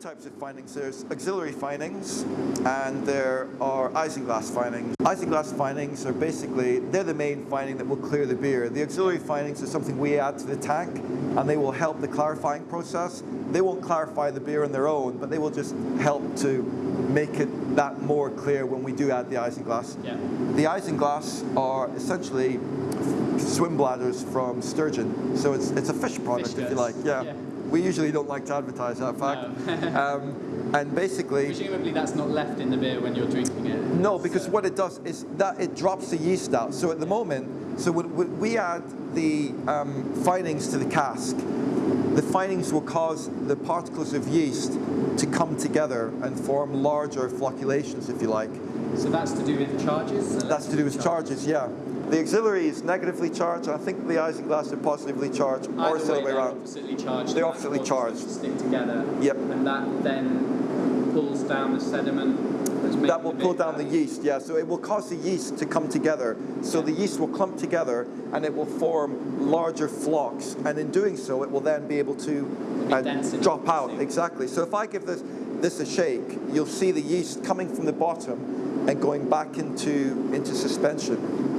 types of finings. There's auxiliary finings and there are isinglass finings. Isinglass finings are basically, they're the main fining that will clear the beer. The auxiliary finings are something we add to the tank and they will help the clarifying process. They won't clarify the beer on their own, but they will just help to make it that more clear when we do add the isinglass. Yeah. The isinglass are essentially swim bladders from sturgeon. So it's, it's a fish product, Fish if you like. Yeah. Yeah. We usually don't like to advertise that fact. um, and basically, Presumably that's not left in the beer when you're drinking it. no, because what it does is that it drops the yeast out. So at the moment, so when, we add the um, finings to the cask, the finings will cause the particles of yeast to come together and form larger flocculations, if you like. So that's to do with charges? That's to do with charges, yeah. The auxiliary is negatively charged, and I think the isinglass are positively charged, or Either it's the other way they're around. oppositely charged. They're oppositely charged. stick together. Yep. And that then pulls down the sediment that's That will pull down the yeast, yeah. So it will cause the yeast to come together. So the yeast will clump together and it will form larger flocks. And in doing so, it will then be able to uh, drop out. Exactly. So if I give this, this a shake, you'll see the yeast coming from the bottom and going back into, into suspension.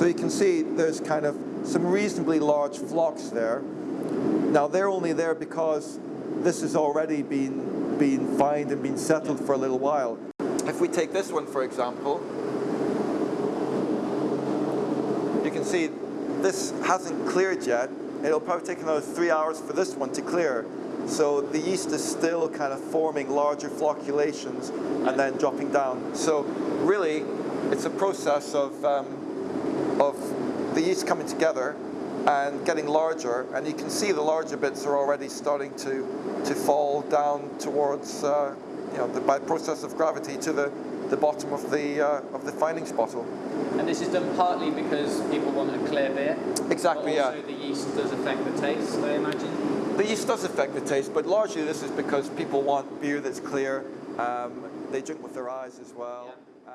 So you can see there's kind of some reasonably large flocks there. Now they're only there because this has already been, been fined and been settled for a little while. If we take this one for example, you can see this hasn't cleared yet. It'll probably take another three hours for this one to clear. So the yeast is still kind of forming larger flocculations and then dropping down. So really, it's a process of, um, of the yeast coming together and getting larger. And you can see the larger bits are already starting to, to fall down towards, uh, you know, the, by process of gravity to the, the bottom of the, uh, of the finings bottle. And this is done partly because people want a clear beer. Exactly, but yeah. also the yeast does affect the taste, I imagine. The yeast does affect the taste, but largely this is because people want beer that's clear. Um, they drink with their eyes as well. Um,